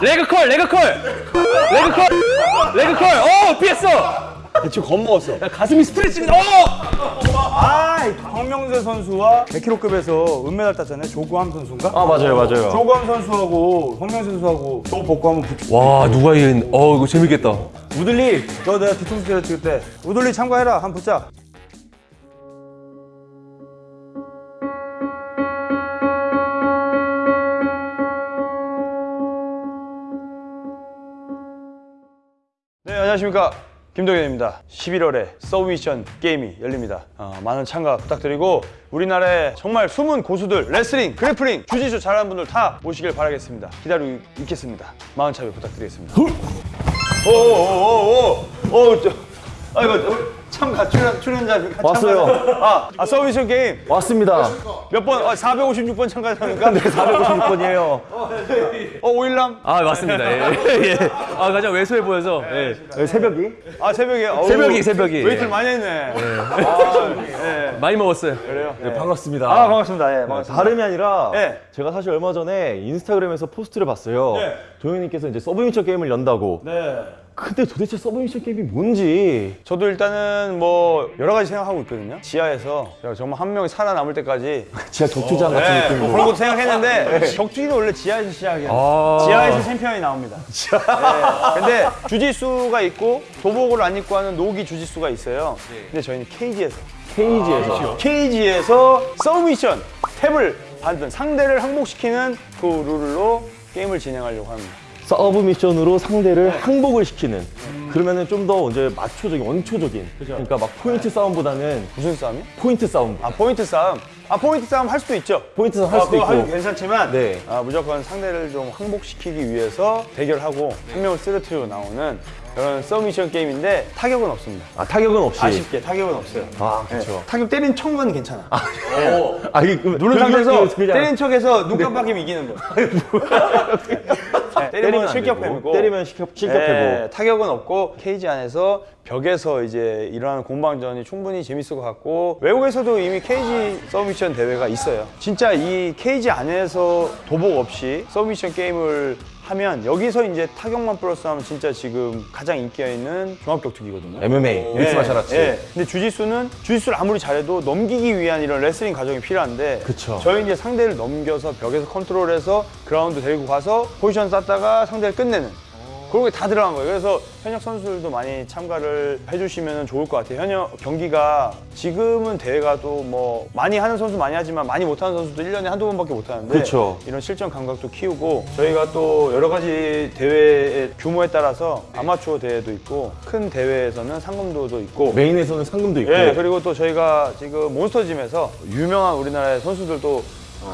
leg curl, leg curl, leg curl, leg curl. 어, 피했어. 지금 겁먹었어. 야, 가슴이 스트레칭. 어. 아, 황명세 선수와 100kg급에서 은메달 땄잖아요. 조구함 선수인가? 아 맞아요 맞아요 조구함 선수하고 황명세 선수하고 또 복구 한번 붙여. 와, 누가 이긴? 어, 이거 재밌겠다. 우들리, 너 내가 뒤통수 때려 찍을 때 우들리 참가해라. 한번 붙자. 안녕하십니까. 김동현입니다. 11월에 submission 게임이 열립니다. 어, 많은 참가 부탁드리고 우리나라의 정말 숨은 고수들 레슬링, grappling, 주짓수 잘하는 분들 다 모시길 바라겠습니다. 기다리고 있겠습니다. 많은 참여 부탁드리겠습니다. 오오오오오 아이고 참가 출연 출연자 왔어요. 아, 아 submission 게임 왔습니다 몇 번? 아, 456번 참가하니까 네 456번이에요 어 오일남 아, 맞습니다. 예. 예. 아, 가장 왜소해 보여서. 예. 새벽이 아 새벽에 어우, 새벽이, 새벽이. 웨이트를 많이 했네. 아, 예. 많이 먹었어요. 그래요. 네, 반갑습니다 아 반갑습니다. 예, 반갑습니다. 다름이 아니라 네. 제가 사실 얼마 전에 인스타그램에서 post를 봤어요 네. 동현님께서 이제 submission 게임을 연다고 네. 근데 도대체 submission 게임이 뭔지 저도 일단은 뭐 여러 가지 생각하고 있거든요. 지하에서 제가 정말 한 명이 살아남을 때까지 진짜 격투장 같은 네, 뭐 느낌으로 그런 것도 생각했는데 격투기는 원래 지하에서 시작이에요. 아. 지하에서 챔피언이 나옵니다. 네. 근데 주짓수가 있고 도복을 안 입고 하는 no-gi 주짓수가 있어요. 근데 저희는 케이지에서 케이지에서 케이지에서 서브미션 탭을 받은 상대를 항복시키는 그 룰로 게임을 진행하려고 합니다. submission으로 상대를 항복을 시키는 그러면은 좀 더 이제 마초적인 원초적인 그러니까 막 포인트 싸움보다는 무슨 싸움이요? 포인트 싸움 아 포인트 싸움. 아 포인트 싸움 할 수도 있죠. 포인트 싸움 할 아, 수도 그거 있고 괜찮지만 네. 아, 무조건 상대를 좀 항복시키기 위해서 대결하고 한 명을 쓰러뜨리고 나오는 그런 submission 게임인데 타격은 없습니다. 아 타격은 없이 아쉽게 타격은 없어요. 아 그렇죠 타격 때린 척은 괜찮아. 아 이게 그- 누른 그- 상태에서 때린 척해서 눈 깜빡이면 이기는 거. 네, 때리면 안 실격패고 때리면 실격, 실격패고 네, 타격은 없고 케이지 안에서 벽에서 이제 일어나는 공방전이 충분히 재밌을 것 같고 외국에서도 이미 cage submission 대회가 있어요. 진짜 이 케이지 안에서 도복 없이 submission 게임을 하면 여기서 이제 타격만 플러스 하면 진짜 지금 가장 인기가 있는 종합격투기거든요. MMA Mixed Martial Arts 예. 근데 주짓수는 주짓수를 아무리 잘해도 넘기기 위한 이런 레슬링 과정이 필요한데 그쵸. 저희 이제 상대를 넘겨서 벽에서 컨트롤해서 그라운드 데리고 가서 포지션 쌌다가 상대를 끝내는 그런 게 다 들어간 거예요. 그래서 현역 선수들도 많이 참가를 해주시면 좋을 것 같아요. 현역 경기가 지금은 대회가 또 뭐 많이 하는 선수 많이 하지만 많이 못하는 선수도 1년에 한두 번밖에 못하는데 그쵸. 이런 실전 감각도 키우고 저희가 또 여러 가지 대회의 규모에 따라서 아마추어 대회도 있고 큰 대회에서는 상금도도 있고 메인에서는 상금도 있고 예, 그리고 또 저희가 지금 몬스터짐에서 유명한 우리나라의 선수들도 어,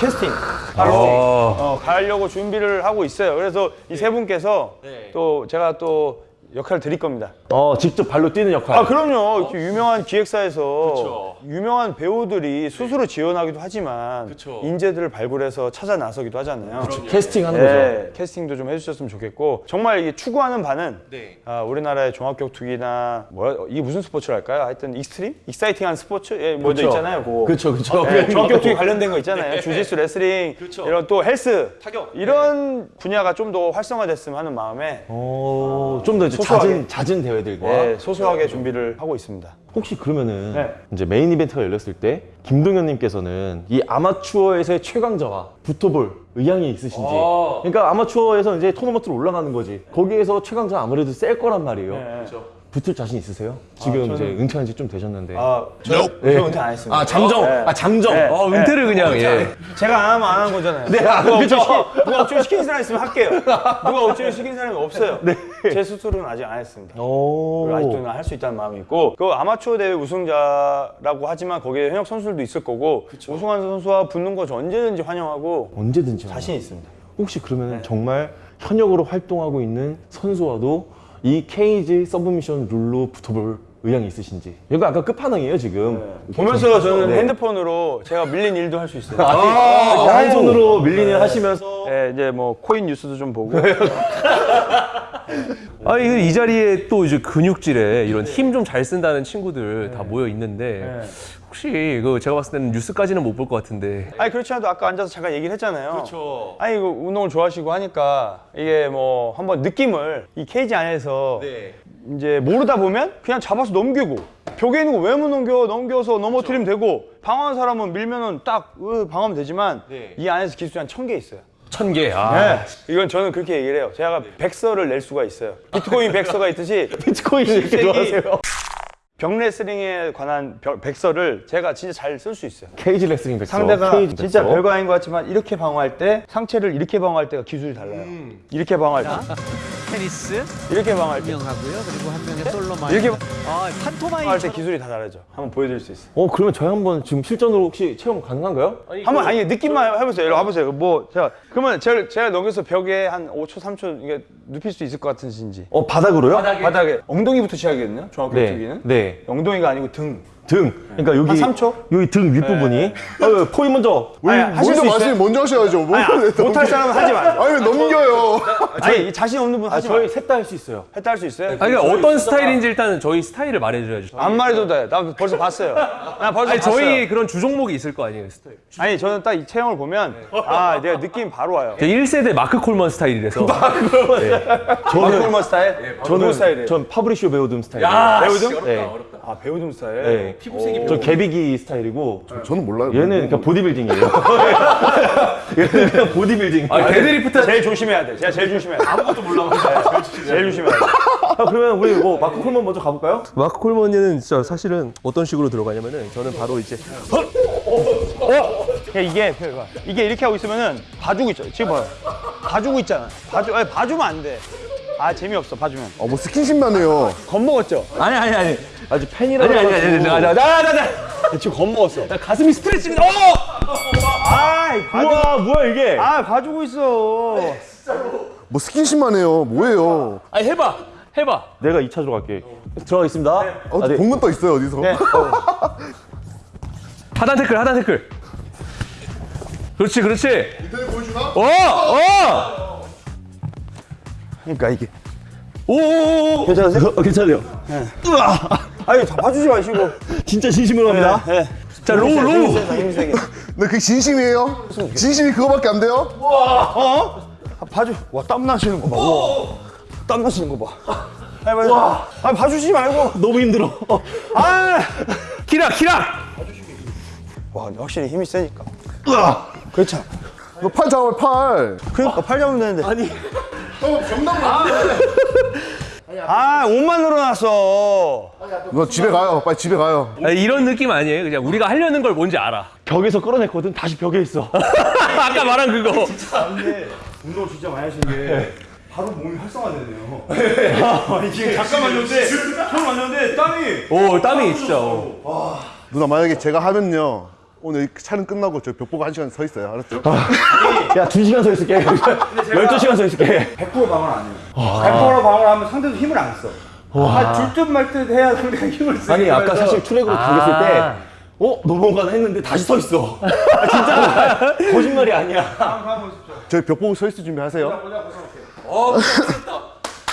캐스팅. 하러 어, 가려고 준비를 하고 있어요. 그래서 이 세 분께서 또 제가 또 역할을 드릴 겁니다. 어 직접 발로 뛰는 역할. 아 그럼요. 이렇게 유명한 기획사에서 유명한 배우들이 스스로 지원하기도 하지만 인재들을 발굴해서 찾아 나서기도 하잖아요. 캐스팅하는 거죠. 네, 캐스팅도 좀 해주셨으면 좋겠고 정말 이게 추구하는 바는 아, 우리나라의 종합격투기나 뭐야 이게 무슨 스포츠랄까요? 하여튼 extreme, exciting한 스포츠? 예, 뭐죠 그쵸. 있잖아요. 그거. 그쵸 그쵸. 네, 종합격투기 관련된 거 있잖아요. 주짓수, 레슬링, 이런 또 헬스, 이런 분야가 좀 더 활성화됐으면 하는 마음에 어, 좀더 이제 소소하게. 잦은, 잦은 대회들과 네, 소소하게 준비를 하고 있습니다. 혹시 그러면은 네. 이제 메인 이벤트가 열렸을 때 김동현님께서는 이 아마추어에서의 최강자와 붙어볼 의향이 있으신지 아. 그러니까 아마추어에서 이제 토너먼트로 올라가는 거지 거기에서 최강자 아무래도 셀 거란 말이에요 붙을 자신 있으세요? 지금 이제 은퇴한 지 좀 되셨는데 아, 저, 네. 저 은퇴 안 했습니다. 아 잠정 네. 아 잠정 네. 어, 은퇴를 그냥, 예. 제가 안 하면 안 하는 거잖아요. 네, 아, 누가, 그죠. 억지로 시키, 누가 억지로 시키는 사람 있으면 할게요. 누가 억지로 시키는 사람이 없어요. 제 스스로는 아직 안 했습니다. 네. 오. 아직도 할 수 있다는 마음이 있고 그 아마추어 대회 우승자라고 하지만 거기에 현역 선수들도 있을 거고 우승한 선수와 붙는 거 저 언제든지 환영하고 언제든지 자신 있습니다. 혹시 그러면 네. 정말 현역으로 활동하고 있는 선수와도 이 케이지 서브미션 룰로 붙어볼 의향이 있으신지. 이거 아까 끝판왕이에요 지금. 보면서 저는 네. 핸드폰으로 제가 밀린 일도 할 수 있어요. 아, 한 손으로 밀리는 하시면서. 네, 이제 뭐 코인 뉴스도 좀 보고 아, 이거 이 자리에 또 이제 근육질에 이런 힘 좀 잘 쓴다는 친구들 다 모여 있는데 혹시 이거 제가 봤을 때는 뉴스까지는 못 볼 것 같은데 아니 그렇지 않아도 아까 앉아서 잠깐 얘기를 했잖아요. 그렇죠. 아니 이거 운동을 좋아하시고 하니까 이게 뭐 한번 느낌을 이 케이지 안에서 이제 모르다 보면 그냥 잡아서 넘기고 벽에 있는 거 왜 못 넘겨 넘겨서 넘어뜨리면 되고 방어하는 사람은 밀면은 딱 으, 방어하면 되지만 이 안에서 기술이 한 천 개 있어요. 천 개. 아. 네. 이건 저는 그렇게 얘기를 해요. 제가 백서를 낼 수가 있어요. 비트코인 백서가 있듯이 비트코인 이렇게 좋아하세요? 벽 레슬링에 관한 벽- 백서를 제가 진짜 잘 쓸 수 있어요. 케이지 레슬링 백서. 상대가 케이지 진짜 백서. 별거 아닌 것 같지만 이렇게 방어할 때 상체를 이렇게 방어할 때가 기술이 달라요. 이렇게 방어할 때, 테니스 이렇게 방어할 때, 유명하고요. 그리고 한 명의 솔로만. 이렇게 아, 판토마임. 방어할 때 기술이 다 다르죠. 한번 보여 드릴 수 있어요. 어 그러면 저희 한번 지금 실전으로 혹시 체험 가능한가요? 한번 아니 느낌만 해 보세요. 이리 와 보세요. 뭐 제가 그러면 제가, 제가 넘겨서 벽에 한 5초, 3초 이게 눕힐 수 있을 것 같으신지. 어 바닥으로요? 바닥에 엉덩이부터 시작이거든요. 정확히 네. 여기는. 네. 엉덩이가 아니고 등. 등. 그러니까 여기 한 3초? 여기 등 윗부분이. 어, 포인 먼저. 아니, 하실 수 먼저 있어요? 마시면 먼저 하셔야죠. 뭐 아니, 못할 사람은 하지 마. 아니 왜 넘겨요? 아니 이 자신 없는 분아 하지 마. 저희 셋 다 할 수 있어요. 했다 할 수 있어요? 아니, 그러니까 어떤 스타일인지 일단은 저희 스타일을 말해줘야죠. 안 말해도 돼. 나 벌써 봤어요. 나 벌써 아니, 봤어요. 저희 그런 주종목이 있을 거 아니에요, 스타일. 아니 저는 딱 이 체형을 보면 아 내가 느낌 바로 와요. 제 1세대 마크 콜먼 스타일이라서. 저는 콜먼 스타일? 저는 스타일이에요. 전 파브리시오 베우둠 스타일. 베우둠? 네. 아 베우둠 스타일. 네. 피부색이 저 개비기 스타일이고 저 는 몰라요. 얘는 그냥 보디빌딩이에요. 얘는 그냥 보디빌딩. 아, 데드리프트 제일 조심해야 돼. 제가 제일 조심해야 돼. 아무것도 몰라. 제일 조심해야 돼. 아, 그러면 우리 뭐 마크 콜먼 먼저 가볼까요? 마크 콜먼은 진짜 사실은 어떤 식으로 들어가냐면은 저는 바로 이제 야, 이게 봐. 이게 이렇게 하고 있으면은 봐주고 있죠. 지금 봐요. 봐주고 있잖아. 봐주 아니 봐주면 안 돼. 아 재미없어 봐주면. 어, 뭐 스킨십만 해요. 겁먹었죠? 아니 아니 아니 아주 팬이라고. 아니 아니 아니 아니 나나나나 지금 겁먹었어. 가슴이 스트레칭 어 아이. 우와 뭐야 이게? 아 봐주고 있어. 뭐 스킨십만 해요. 뭐예요? 아니 해봐 해봐 내가 2차로 갈게. 들어가겠습니다. 어, 아, 네. 본문 떠 있어요 어디서? 네. 하단 태클 하단 태클 그렇지 그렇지 보여주나? 어어 그러니까 이게. 오오오 괜찮으세요? 어, 괜찮아요. 아니 다 봐주지 마시고. 진짜 진심으로 합니다. 네. 자 low low. 네, 그게 진심이에요? 진심이 그거밖에 안 돼요? 어? 아, 봐줘. 와, 땀 나시는 거 봐. 우와. 땀 나시는 거 봐. 아니, 봐줘. 아, 봐주지 말고. 너무 힘들어. 아! 키락 키락 와, 확실히 힘이 세니까. 그렇죠. 너팔 잡아 팔. 그러니까 팔 잡으면 되는데. 아니. 어. 아, 옷만 늘어났어. 너 집에 가요. 빨리 집에 가요. 아니, 이런 느낌 아니에요 그냥 우리가 하려는 걸 뭔지 알아 벽에서 끌어냈거든. 다시 벽에 있어. 아까 말한 그거 근데 운동 진짜 많이 하신 게 바로 몸이 활성화되네요. 아니, 지금 잠깐만요. 근데 처음 왔는데 땀이. 오 땀이 진짜 어. 누나 만약에 제가 하면요. 오늘 이 촬영 끝나고 저 벽 보고 한 시간 서 있어요. 알았죠? 야, 두 시간 서 있을게. 12시간 서 있을게. 100% 방어를 안 해요. 100% 방어를 하면 상대도 힘을 안 써. 아, 줄듯 말듯 해야 상대가 힘을 쓰 아니, 아까 사실 트랙으로 당겼을 때, 어? 넘어가나 했는데 다시 서 있어. 아, 진짜. 거짓말이 아니야. 저희 벽 보고 서 있을 준비하세요. 어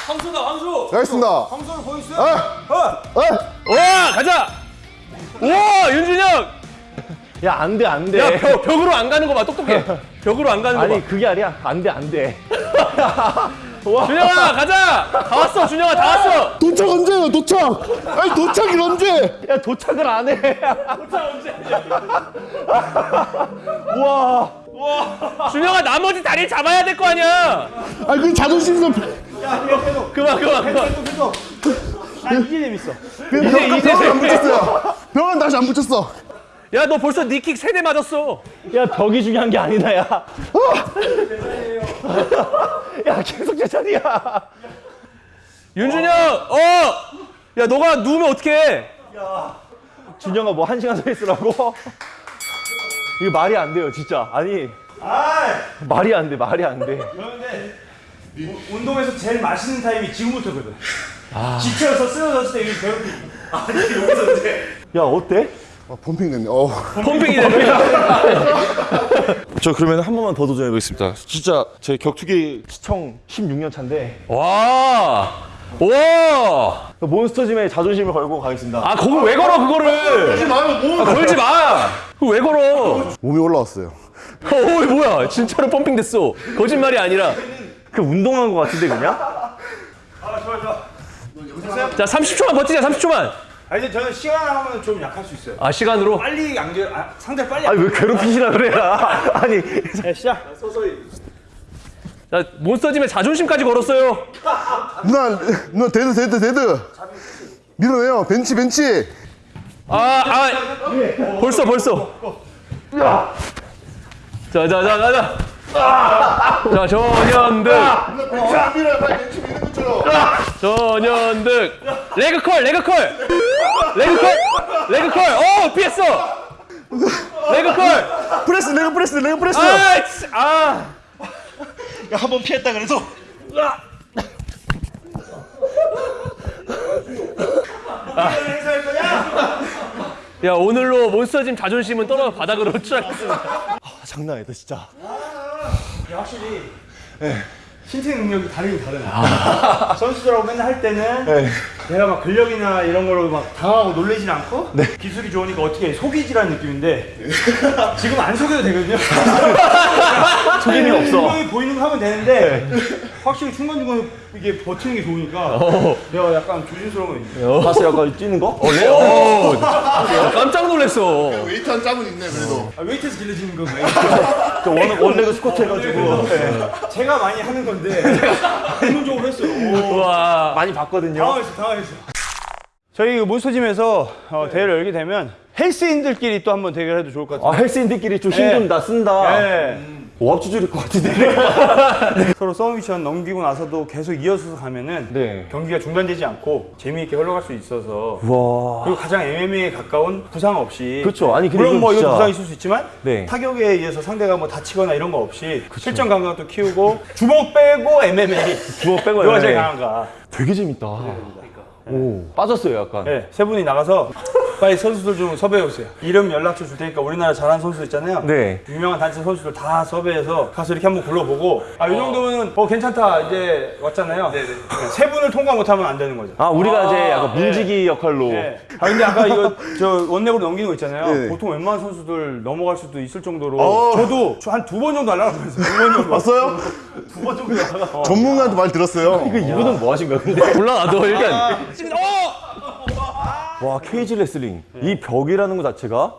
황소다 황소 알겠습니다. 방송을 보여주세요. 와 가자 우와 윤준혁 야, 안 돼, 안 돼. 야 벽, 벽으로 안 가는 거 봐 똑똑해 벽으로 안 가는 아니, 거봐 그게 아니야. 안 돼, 안 돼. 준영아 가자 다 왔어 준영아 다 왔어 도착 언제예요? 도착. 아니 도착이 언제? 야, 도착을 안 해. 도착 언제? 우와. 준영아 나머지 다리 잡아야 될 거 아니야 아니 그 자존심 좀. 그만 그만 그만 난 이게 재밌어. 이제 이제 돼. 붙였어요. 병은 다시 안 붙였어. 야 너 벌써 니킥 세대 맞았어 야, 벽이 중요한 게 아니다, 야. 야, 계속 제 자리야. 윤준혁 어야 너가 누우면 어떡해 준영아, 뭐 한 시간 서 있으라고? 이거 말이 안 돼요, 진짜. 아니. 말이 안 돼, 말이 안 돼. 그런데 운동에서 제일 맛있는 타임이 지금부터거든. 지쳐서 쓰러졌을 때 이거 배고프. 야, 어때? 아, 펌핑 됐네. 어. 펌핑이 되네 저 그러면 한 번만 더 도전해 보겠습니다. 진짜 제 격투기 시청 16년 차인데 와 와! 몬스터짐에 자존심을 걸고 가겠습니다. 아, 거기 왜 걸어, 그거를! 마요, 뭐. 아, 걸지 마! 그거 왜 걸어? 몸이 올라왔어요. 어, 이거 뭐야? 진짜로 펌핑 됐어. 거짓말이 아니라. 그 운동한 것 같은데 그냥? 자, 30초만 버티자, 30초만! 아 이제 저는 시간 하면 좀 약할 수 있어요. 아, 시간으로? 빨리 연결, 아, 상대 빨리. 아니 왜 괴롭히시라 그래야? 아니 네, 시작. 자, 몬스터짐에 자존심까지 걸었어요. 누나, 누나 dead, dead, dead. 밀어내요. 벤치, 벤치. 아, 아, 벌써, 벌써. 자, 자, 자, 자, 자. 자. 자, 밀어요. 빨리 벤치 미는 것처럼. 전현득. 레그컬, 레그컬. 레그컬, 레그컬. 어, 피했어. leg curl. press, leg press, leg press. 아, 치- 아. 한번 피했다 그래서 야, 오늘로 몬스터짐 자존심은 떨어져 바닥으로 추락했습니다. 아, 장난 아니다 진짜. 확실히 신체 능력이 다르긴 다르네. 선수들하고 맨날 할 때는 내가 막 근력이나 이런 걸로 막 당하고 놀래진 않고 기술이 좋으니까 어떻게 속이지라는 느낌인데 지금 안 속여도 되거든요. 속임이 없어. 분명히 보이는 거 하면 되는데 확실히 중간중간 이게 버티는 게 좋으니까 내가 약간 조심스러운 거 있네. 봤어 약간 뛰는 거? 어, 야, 깜짝 놀랐어. 웨이트 한 짬은 있네, 그래도. 아, 웨이트에서 길러지는 거 왜? 저 원, 원래 그 스쿼트 해가지고 제가 많이 하는 건데 본능적으로 했어요. 오. 와. 많이 봤거든요. 당황했어, 당황했어. 저희 그 몬스터짐에서 어, 대회를 열게 되면 헬스인들끼리 또 한번 대결해도 좋을 것아 같아요. 헬스인들끼리 좀 힘좀다 쓴다. 네. 오합지졸일 것 같은데. 서로 서브미션 넘기고 나서도 계속 이어서 가면은 네. 경기가 중단되지 않고 재미있게 흘러갈 수 있어서 와. 그리고 가장 MMA에 가까운 부상 없이 그렇죠. 아니, 물론 뭐 이거 진짜- 부상 있을 수 있지만 네. 타격에 의해서 상대가 뭐 다치거나 이런 거 없이 실전 감각도 키우고 주먹 빼고 MMA 주먹 빼고 누가 제일 MMA. 강한가 되게 재밌다. 오 빠졌어요 약간. 네, 세 분이 나가서 빨리 선수들 좀 섭외해 오세요. 이름 연락처 줄 테니까 우리나라 잘하는 선수 있잖아요. 네. 유명한 단체 선수들 다 섭외해서 가서 이렇게 한번 불러보고 아, 이 정도면 어 괜찮다 이제 왔잖아요. 네, 세 분을 통과 못하면 안 되는 거죠. 아 우리가 이제 약간 문지기 역할로. 네. 아 근데 아까 이거 저 원내으로 넘기는 거 있잖아요. 네. 보통 웬만한 선수들 넘어갈 수도 있을 정도로 어. 저도 한 두 번 정도 날라가면서 두번 정도 봤어요? 두 번 정도 날라가. 전문가한테 말 들었어요. 그 이분은 뭐 하신 거야 근데? 몰라, 나도 일단. 와 케이지 레슬링. 이 벽이라는 것 자체가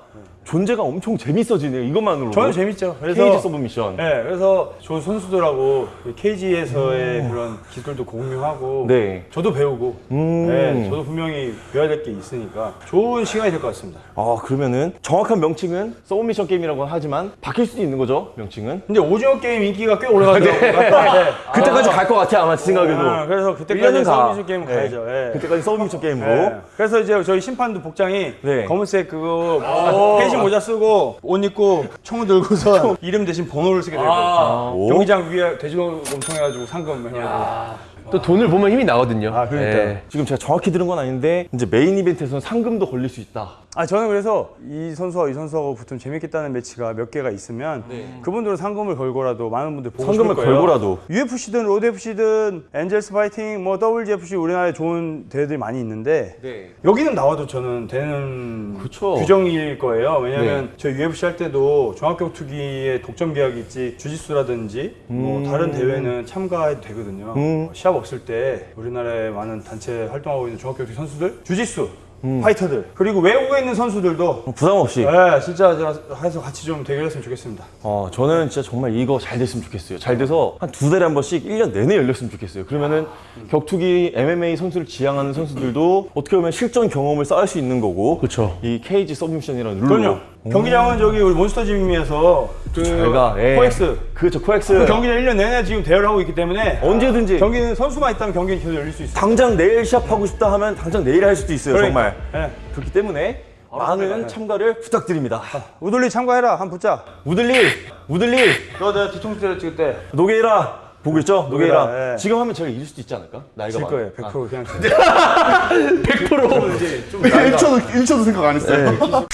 존재가 엄청 재밌어지네요 이것만으로. 저는 재밌죠. 그래서 케이지 submission. 네, 그래서 좋은 선수들하고 케이지에서의 그런 기술도 공유하고 네. 저도 배우고 음. 네, 저도 분명히 배워야 될 게 있으니까 좋은 시간이 될 것 같습니다. 아 그러면은 정확한 명칭은 submission 게임이라고 하지만 바뀔 수도 있는 거죠 명칭은? 근데 오징어 게임 인기가 꽤 올라가더라고요. 네. 그때까지 갈 것 같아 아마 제 생각에도. 아, 그래서 1년은 그때까지 가. 서브 미션 게임 네. 가야죠. 예. 그때까지 submission 게임으로. 네. 그래서 이제 저희 심판도 복장이 네. 검은색 그거 펜싱 모자 쓰고 옷 입고 총 들고서 이름 대신 번호를 쓰게 되거든요. 아. 오. 경기장 위에 돼지저금통 해가지고 상금 해가지고. 또 돈을 보면 힘이 나거든요. 아, 그러니까요. 예. 지금 제가 정확히 들은 건 아닌데 이제 메인 이벤트에서는 상금도 걸릴 수 있다. 아 저는 그래서 이 선수와 이 선수하고 붙으면 재밌겠다는 매치가 몇 개가 있으면 그분들은 상금을 걸고라도 많은 분들 보고 상금을. 걸고라도. UFC든 로드 FC든 엔젤스 파이팅 뭐 WGFC 우리나라에 좋은 대회들이 많이 있는데 네. 여기는 나와도 저는 되는 그쵸. 규정일 거예요. 왜냐면 네. 저 UFC 할 때도 종합격투기에 독점 계약이 있지 주짓수라든지 뭐 다른 대회는 참가해도 되거든요. 음. 시합 없을 때 우리나라에 많은 단체 활동하고 있는 종합격투기 선수들 주짓수 음. 파이터들 그리고 외국에 있는 선수들도 부담 없이. 네, 진짜 저 해서 같이 좀 대결했으면 좋겠습니다. 어, 저는 진짜 정말 이거 잘 됐으면 좋겠어요. 잘 돼서 한 두 달에 한 번씩 1년 내내 열렸으면 좋겠어요. 그러면은 격투기 MMA 선수를 지향하는 선수들도 어떻게 보면 실전 경험을 쌓을 수 있는 거고. 그쵸. 이 케이지 submission이라는 룰로. 그럼요. 경기장은 저기 우리 몬스터짐에서 그 저희가 예. 코엑스 그렇죠. 코엑스. 그 경기장 1년 내내 지금 대회를 하고 있기 때문에 언제든지 경기는 선수만 있다면 경기는 계속 열릴 수 있어요. 당장 내일 시합하고 싶다 하면 당장 내일 할 수도 있어요. 그러니까. 정말. 네. 그렇기 때문에 많은 참가를 부탁드립니다. 우들리 참가해라. 한 붙자. 우들리, 우들리, 너 내가 뒤통수 찍을 때 노게이라 보고 있죠? 노게이라. 노게이라, 예. 지금 하면 제가 이길 수도 있지 않을까? 나이가 질 많아. 거예요. 100% 그냥 질 1초도, 1초도 생각 안 했어요.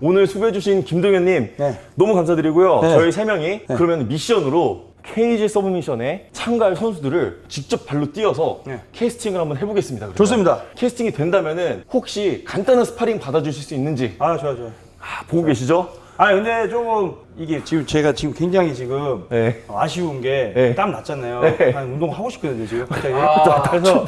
오늘 수고해주신 김동현님 네. 너무 감사드리고요. 저희 세 명이 그러면 미션으로 케이지 submission에 참가할 선수들을 직접 발로 뛰어서 네. 캐스팅을 한번 해보겠습니다. 그러면. 좋습니다. 캐스팅이 된다면 은 혹시 간단한 스파링 받아주실 수 있는지 아 좋아 좋아. 아, 보고 계시죠? 아 근데 조금 이게 지금 제가 지금 굉장히 지금 네. 아쉬운 게 네. 땀 났잖아요. 네. 한 운동 하고 싶거든요 지금 갑자기. 그래서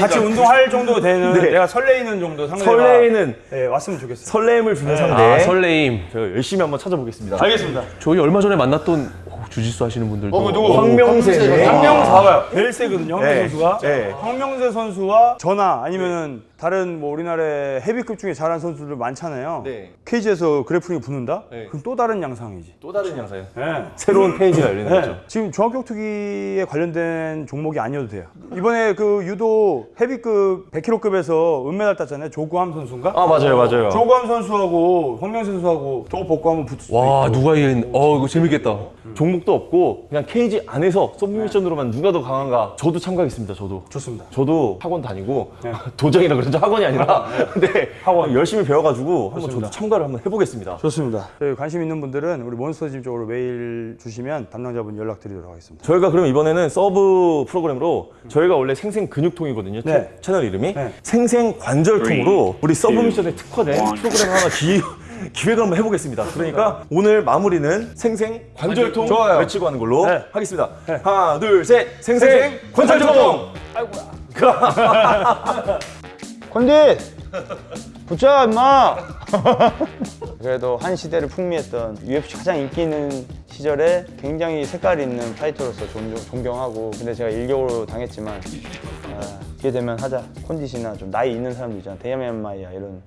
같이 운동할 정도 되는 네. 내가 설레이는 정도 상대가 설레이는 네, 왔으면 좋겠어요. 설렘을 주는 상대. 아, 설레임. 제가 열심히 한번 찾아보겠습니다. 알겠습니다. 저희 얼마 전에 만났던 오, 주짓수 하시는 분들도 어, 누구? 황명세. 황명세 봐봐요. 벨세거든요. 황명세 네. 선수가. 네. 황명세 선수와 전화 아니면은 다른 뭐 우리나라의 헤비급 중에 잘하는 선수들 많잖아요. 네. 케이지에서 그래프링이 붙는다? 네. 그럼 또 다른 양상이지. 또 다른 양사요. 네. 새로운 페이지가 열리는 네. 거죠. 지금 중앙격투기에 관련된 종목이 아니어도 돼요. 이번에 그 유도 헤비급 100kg급에서 은메달 땄잖아요. 조구함 선수인가? 아 맞아요, 맞아요. 조구함 선수하고 황명세 선수하고 저거 벗고 한번 붙을 수도 와 있고. 누가 이긴? 어 이거 재밌겠다. 종목도 없고 그냥 케이지 안에서 서브미션으로만 누가 더 강한가 저도 참가하겠습니다. 저도. 좋습니다. 저도 학원 다니고 도장이라 그러죠 학원이 아니라 근데 학원. 열심히 배워가지고 한번. 저도 참가를 한번 해보겠습니다. 좋습니다. 저희 관심 있는 분들은 우리 몬스터짐 쪽으로 메일 주시면 담당자분 연락드리도록 하겠습니다. 저희가 그럼 이번에는 sub 프로그램으로 저희가 원래 생생 근육통이거든요 채- 네. 채널 이름이 네. 생생 관절통으로 우리 submission에 특화된 프로그램 하나 기, 기획을 한번 해보겠습니다. 그러니까 오늘 마무리는 생생 관절통 좋아요. 외치고 하는 걸로 네. 하겠습니다. 하나 둘 셋 생생, 생생 관절통. 컨디! 붙자 임마! 그래도 한 시대를 풍미했던 UFC 가장 인기 있는 시절에 굉장히 색깔 있는 파이터로서 존경, 존경하고 근데 제가 일격으로 당했지만 아, 기회 되면 하자 콘디시나 좀 나이 있는 사람들 있잖아 데이아마 마이야 이런